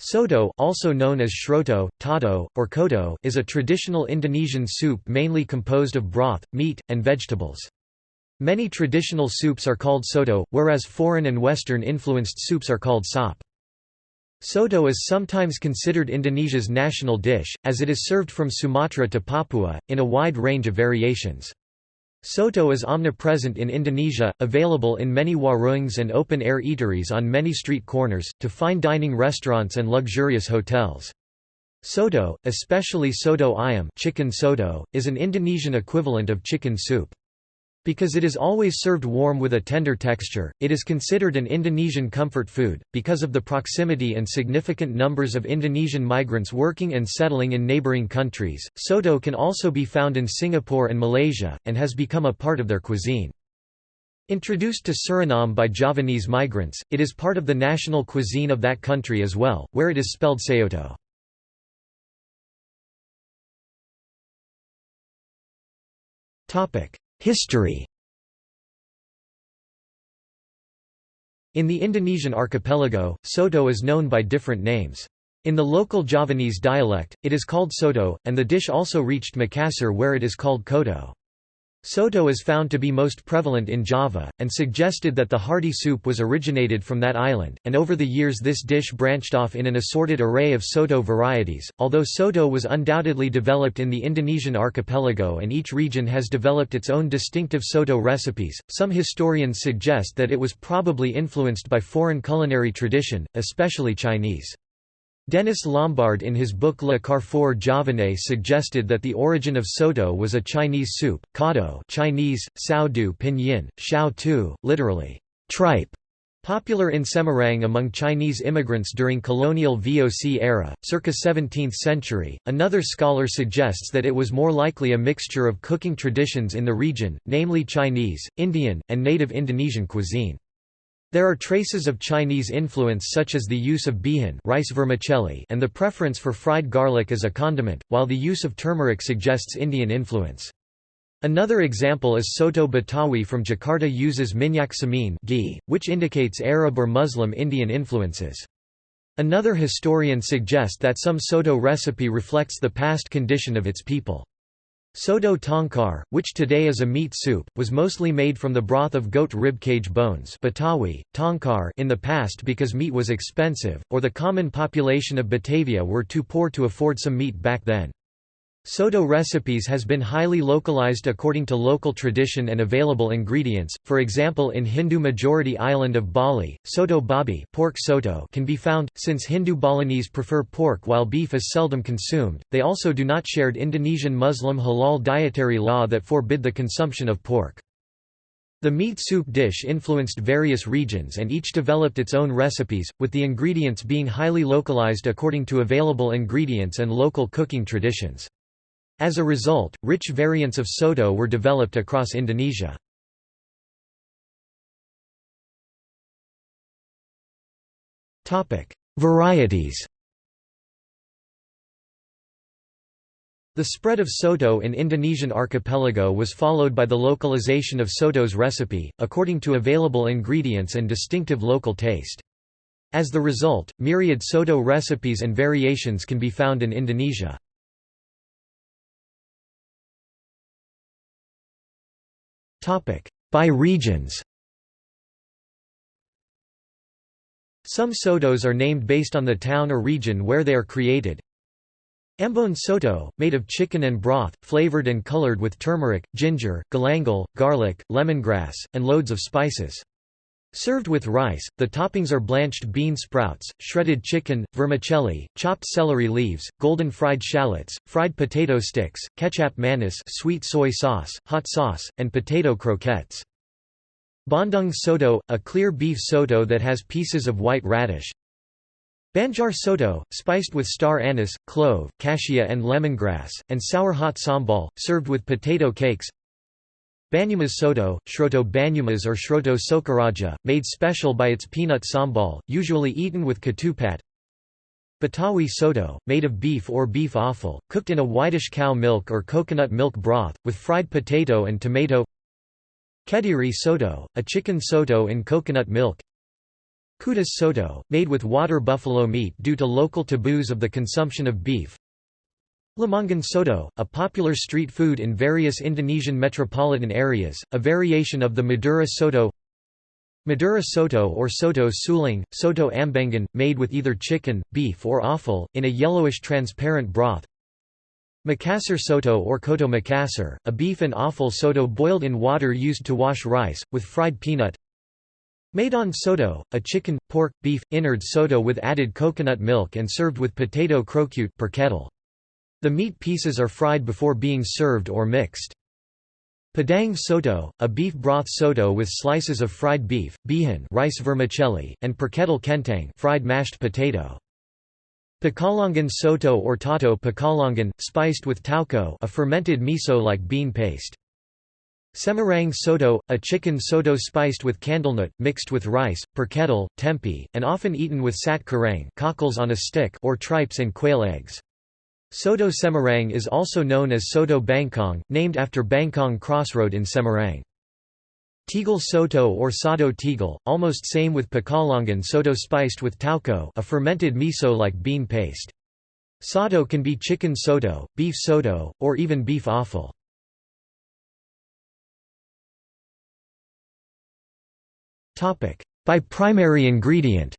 Soto also known as sroto, tauto, or coto is a traditional Indonesian soup mainly composed of broth, meat, and vegetables. Many traditional soups are called soto, whereas foreign and Western-influenced soups are called sop. Soto is sometimes considered Indonesia's national dish, as it is served from Sumatra to Papua, in a wide range of variations. Soto is omnipresent in Indonesia, available in many warungs and open-air eateries on many street corners, to fine dining restaurants and luxurious hotels. Soto, especially soto ayam chicken soto, is an Indonesian equivalent of chicken soup. Because it is always served warm with a tender texture, it is considered an Indonesian comfort food. Because of the proximity and significant numbers of Indonesian migrants working and settling in neighboring countries, soto can also be found in Singapore and Malaysia, and has become a part of their cuisine. Introduced to Suriname by Javanese migrants, it is part of the national cuisine of that country as well, where it is spelled saoto. History In the Indonesian archipelago, soto is known by different names. In the local Javanese dialect, it is called soto, and the dish also reached Makassar where it is called coto. Soto is found to be most prevalent in Java, and suggested that the hearty soup was originated from that island, and over the years this dish branched off in an assorted array of Soto varieties. Although Soto was undoubtedly developed in the Indonesian archipelago and each region has developed its own distinctive Soto recipes, some historians suggest that it was probably influenced by foreign culinary tradition, especially Chinese. Denis Lombard in his book Le Carrefour Javanais suggested that the origin of soto was a Chinese soup, kado Chinese, sao du pinyin, xiao tu, literally, tripe, popular in Semarang among Chinese immigrants during colonial VOC era, circa 17th century. Another scholar suggests that it was more likely a mixture of cooking traditions in the region, namely Chinese, Indian, and native Indonesian cuisine. There are traces of Chinese influence such as the use of bihun rice vermicelli and the preference for fried garlic as a condiment, while the use of turmeric suggests Indian influence. Another example is Soto Betawi from Jakarta uses minyak samin ghee, which indicates Arab or Muslim Indian influences. Another historian suggests that some Soto recipe reflects the past condition of its people. Soto tangkar, which today is a meat soup, was mostly made from the broth of goat rib cage bones Betawi, tangkar in the past because meat was expensive, or the common population of Batavia were too poor to afford some meat back then. Soto recipes has been highly localized according to local tradition and available ingredients, for example in Hindu-majority island of Bali, soto babi pork soto can be found, since Hindu Balinese prefer pork while beef is seldom consumed, they also do not shared Indonesian Muslim halal dietary law that forbid the consumption of pork. The meat soup dish influenced various regions and each developed its own recipes, with the ingredients being highly localized according to available ingredients and local cooking traditions. As a result, rich variants of soto were developed across Indonesia. Varieties The spread of soto in Indonesian archipelago was followed by the localization of soto's recipe, according to available ingredients and distinctive local taste. As the result, myriad soto recipes and variations can be found in Indonesia. By regions Some sotos are named based on the town or region where they are created. Ambon soto, made of chicken and broth, flavored and colored with turmeric, ginger, galangal, garlic, lemongrass, and loads of spices. Served with rice, the toppings are blanched bean sprouts, shredded chicken, vermicelli, chopped celery leaves, golden fried shallots, fried potato sticks, kecap manis sweet soy sauce, hot sauce, and potato croquettes. Bandung soto, a clear beef soto that has pieces of white radish. Banjar soto, spiced with star anise, clove, cassia and lemongrass, and sour hot sambal, served with potato cakes. Banyumas soto, sroto banyumas or sroto sokaraja, made special by its peanut sambal, usually eaten with ketupat. Betawi soto, made of beef or beef offal, cooked in a whitish cow milk or coconut milk broth, with fried potato and tomato Kediri soto, a chicken soto in coconut milk Kudus soto, made with water buffalo meat due to local taboos of the consumption of beef. Lamongan soto, a popular street food in various Indonesian metropolitan areas, a variation of the Madura soto. Madura soto or soto suling, soto ambengan, made with either chicken, beef or offal, in a yellowish transparent broth. Makassar soto or coto Makassar, a beef and offal soto boiled in water used to wash rice, with fried peanut. Medan soto, a chicken, pork, beef, innards soto with added coconut milk and served with potato croquette perkedel. The meat pieces are fried before being served or mixed. Padang soto, a beef broth soto with slices of fried beef, bihun rice vermicelli, and perkedel kentang fried mashed potato. Pekalongan soto or tauto pekalongan, spiced with tauco a fermented miso-like bean paste. Semarang soto, a chicken soto spiced with candlenut, mixed with rice, perkedel, tempe, and often eaten with sate kerang cockles on a stick or tripes and quail eggs. Soto Semarang is also known as Soto Bangkong, named after Bangkong Crossroad in Semarang. Tegal soto or soto tegal, almost same with Pekalongan soto spiced with tauco a fermented miso-like bean paste. Soto can be chicken soto, beef soto, or even beef offal. By primary ingredient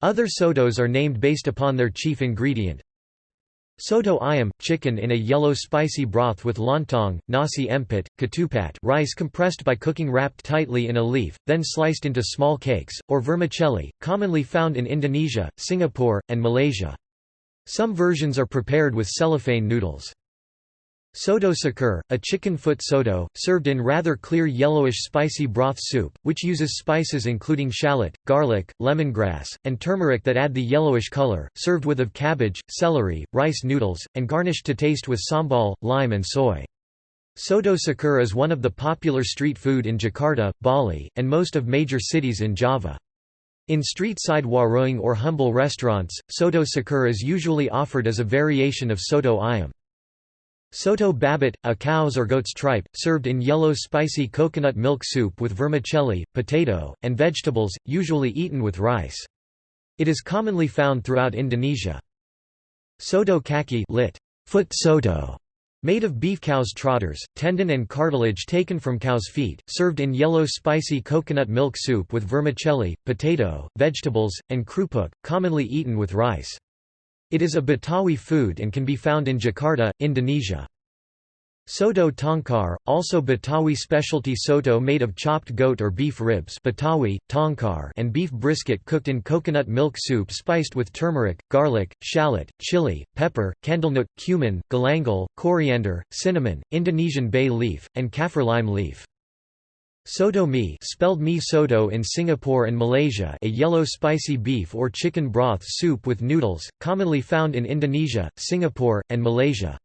Other sotos are named based upon their chief ingredient. Soto ayam, chicken in a yellow spicy broth with lontong, nasi impit, ketupat rice compressed by cooking wrapped tightly in a leaf, then sliced into small cakes, or vermicelli, commonly found in Indonesia, Singapore, and Malaysia. Some versions are prepared with cellophane noodles. Soto ceker, a chicken foot soto, served in rather clear yellowish spicy broth soup, which uses spices including shallot, garlic, lemongrass, and turmeric that add the yellowish color, served with of cabbage, celery, rice noodles, and garnished to taste with sambal, lime and soy. Soto ceker is one of the popular street food in Jakarta, Bali, and most of major cities in Java. In street-side warung or humble restaurants, soto ceker is usually offered as a variation of soto ayam. Soto babat, a cow's or goat's tripe, served in yellow spicy coconut milk soup with vermicelli, potato, and vegetables, usually eaten with rice. It is commonly found throughout Indonesia. Soto kaki lit. Foot soto, made of beef cow's trotters, tendon and cartilage taken from cow's feet, served in yellow spicy coconut milk soup with vermicelli, potato, vegetables, and krupuk, commonly eaten with rice. It is a Betawi food and can be found in Jakarta, Indonesia. Soto tangkar, also Betawi specialty soto made of chopped goat or beef ribs Betawi, tangkar and beef brisket cooked in coconut milk soup spiced with turmeric, garlic, shallot, chili, pepper, candlenut, cumin, galangal, coriander, cinnamon, Indonesian bay leaf, and kaffir lime leaf. Soto mi spelled mi soto in Singapore and Malaysia a yellow spicy beef or chicken broth soup with noodles, commonly found in Indonesia, Singapore, and Malaysia.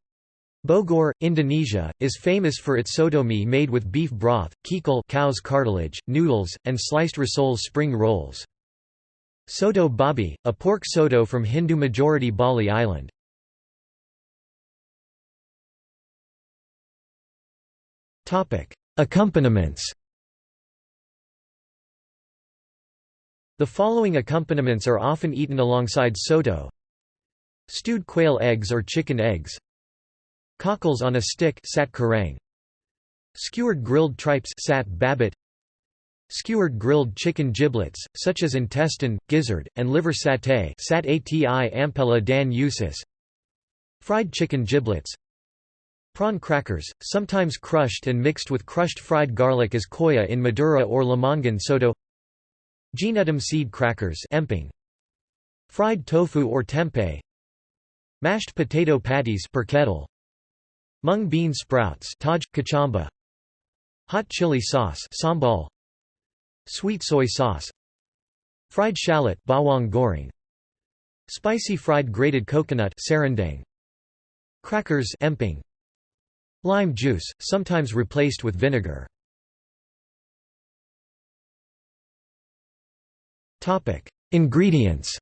Bogor, Indonesia, is famous for its soto mi made with beef broth, kikil cow's cartilage, noodles, and sliced risol spring rolls. Soto babi, a pork soto from Hindu-majority Bali Island. Accompaniments The following accompaniments are often eaten alongside soto. Stewed quail eggs or chicken eggs. Cockles on a stick sate kerang, Skewered grilled tripes sate babat, Skewered grilled chicken giblets, such as intestine, gizzard, and liver satay sate ati ampela dan usus Fried chicken giblets. Prawn crackers, sometimes crushed and mixed with crushed fried garlic as koya in Madura or Lamongan soto Gnetum seed crackers emping. Fried tofu or tempeh Mashed potato patties perkedel. Mung bean sprouts taj, kecambah. Hot chili sauce sambal. Sweet soy sauce Fried shallot bawang goreng. Spicy fried grated coconut serundeng. Crackers emping. Lime juice, sometimes replaced with vinegar. Ingredients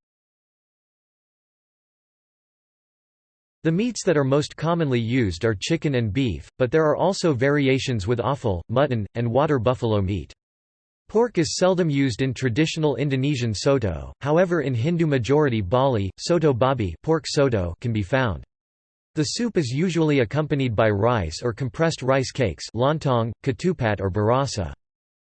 The meats that are most commonly used are chicken and beef, but there are also variations with offal, mutton, and water buffalo meat. Pork is seldom used in traditional Indonesian soto, however in Hindu-majority Bali, soto babi pork soto can be found. The soup is usually accompanied by rice or compressed rice cakes lontong, ketupat or barasa.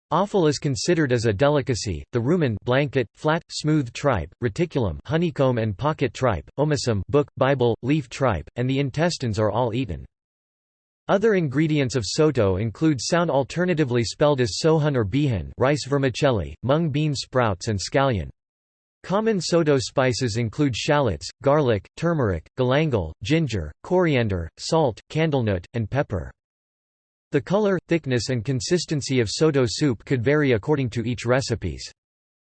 Offal is considered as a delicacy. The rumen blanket, flat, smooth tripe, reticulum honeycomb and pocket tripe, omasum book, Bible, leaf tripe, and the intestines are all eaten. Other ingredients of soto include soun alternatively spelled as sohun or bihun rice vermicelli, mung bean sprouts and scallion. Common soto spices include shallots, garlic, turmeric, galangal, ginger, coriander, salt, candlenut, and pepper. The color, thickness and consistency of soto soup could vary according to each recipes.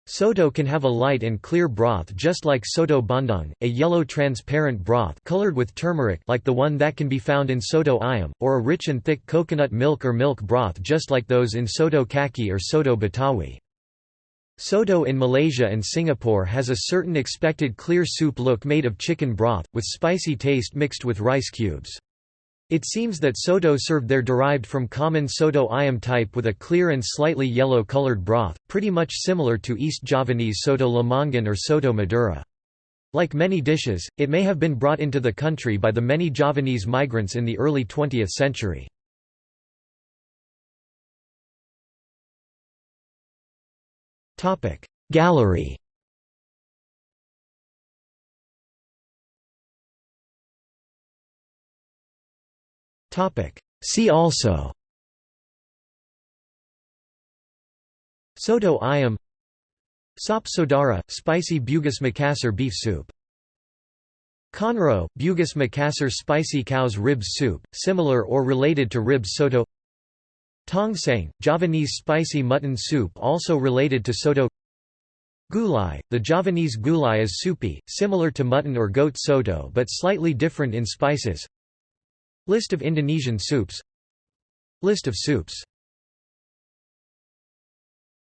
Soto can have a light and clear broth just like soto bandung, a yellow transparent broth colored with turmeric like the one that can be found in soto ayam, or a rich and thick coconut milk or milk broth just like those in soto kaki or soto betawi. Soto in Malaysia and Singapore has a certain expected clear soup look made of chicken broth, with spicy taste mixed with rice cubes. It seems that soto served there derived from common soto ayam type with a clear and slightly yellow-colored broth, pretty much similar to East Javanese soto lamongan or soto madura. Like many dishes, it may have been brought into the country by the many Javanese migrants in the early 20th century. Gallery See also. Soto ayam. Sop Saudara, spicy Bugis Makassar beef soup. Conro, Bugis Makassar spicy cow's ribs soup, similar or related to ribs soto. Tongseng, Javanese spicy mutton soup also related to soto. Gulai, the Javanese gulai is soupy, similar to mutton or goat soto but slightly different in spices List of Indonesian soups. List of soups